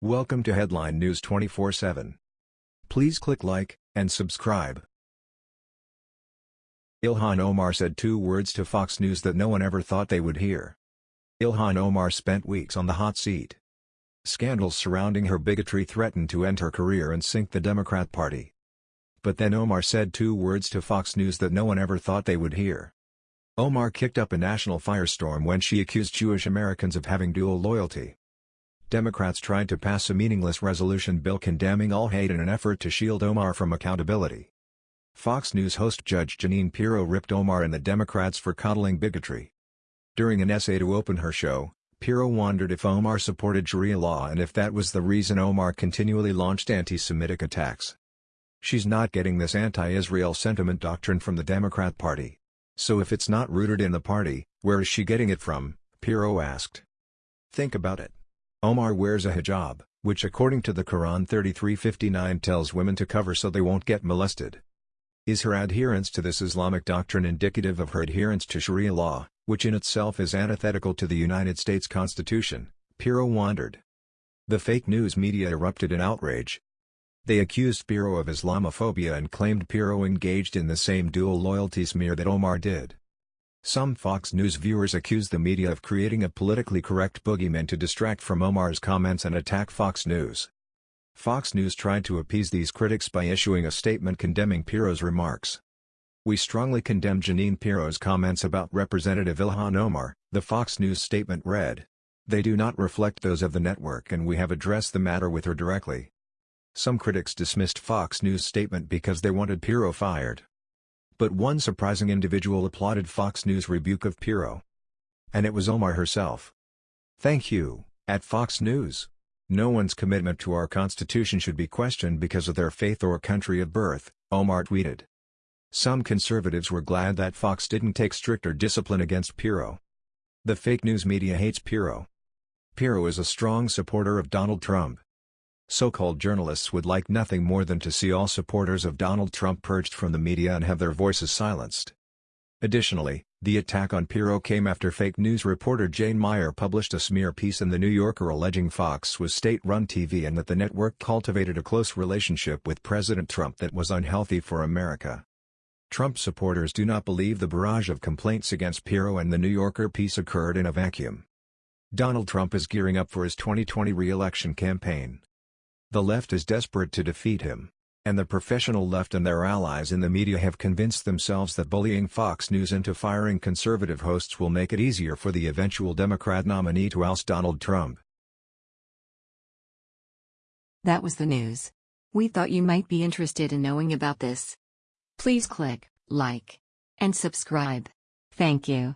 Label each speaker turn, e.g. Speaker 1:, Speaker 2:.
Speaker 1: Welcome to Headline News 24/7. Please click like and subscribe. Ilhan Omar said two words to Fox News that no one ever thought they would hear. Ilhan Omar spent weeks on the hot seat. Scandals surrounding her bigotry threatened to end her career and sink the Democrat Party. But then Omar said two words to Fox News that no one ever thought they would hear. Omar kicked up a national firestorm when she accused Jewish Americans of having dual loyalty. Democrats tried to pass a meaningless resolution bill condemning all hate in an effort to shield Omar from accountability. Fox News host Judge Jeanine Pirro ripped Omar and the Democrats for coddling bigotry. During an essay to open her show, Pirro wondered if Omar supported Sharia law and if that was the reason Omar continually launched anti-Semitic attacks. She's not getting this anti-Israel sentiment doctrine from the Democrat Party. So if it's not rooted in the party, where is she getting it from, Pirro asked. Think about it. Omar wears a hijab, which according to the Quran 33:59 tells women to cover so they won't get molested. Is her adherence to this Islamic doctrine indicative of her adherence to Sharia law, which in itself is antithetical to the United States Constitution? Pirro wondered. The fake news media erupted in outrage. They accused Pirro of Islamophobia and claimed Pirro engaged in the same dual loyalty smear that Omar did. Some Fox News viewers accuse the media of creating a politically correct boogeyman to distract from Omar's comments and attack Fox News. Fox News tried to appease these critics by issuing a statement condemning Pirro's remarks. We strongly condemn Jeanine Pirro's comments about Representative Ilhan Omar, the Fox News statement read. They do not reflect those of the network and we have addressed the matter with her directly. Some critics dismissed Fox News' statement because they wanted Pirro fired. But one surprising individual applauded Fox News' rebuke of Pirro. And it was Omar herself. Thank you, at Fox News. No one's commitment to our Constitution should be questioned because of their faith or country of birth, Omar tweeted. Some conservatives were glad that Fox didn't take stricter discipline against Pirro. The fake news media hates Pirro. Pirro is a strong supporter of Donald Trump. So-called journalists would like nothing more than to see all supporters of Donald Trump purged from the media and have their voices silenced. Additionally, the attack on Pirro came after fake news reporter Jane Mayer published a smear piece in The New Yorker alleging Fox was state-run TV and that the network cultivated a close relationship with President Trump that was unhealthy for America. Trump supporters do not believe the barrage of complaints against Pirro and The New Yorker piece occurred in a vacuum. Donald Trump is gearing up for his 2020 re-election campaign. The left is desperate to defeat him. And the professional left and their allies in the media have convinced themselves that bullying Fox News into firing conservative hosts will make it easier for the eventual Democrat nominee to oust Donald Trump.
Speaker 2: That was the news. We thought you might be interested in knowing about this. Please click like and subscribe. Thank you.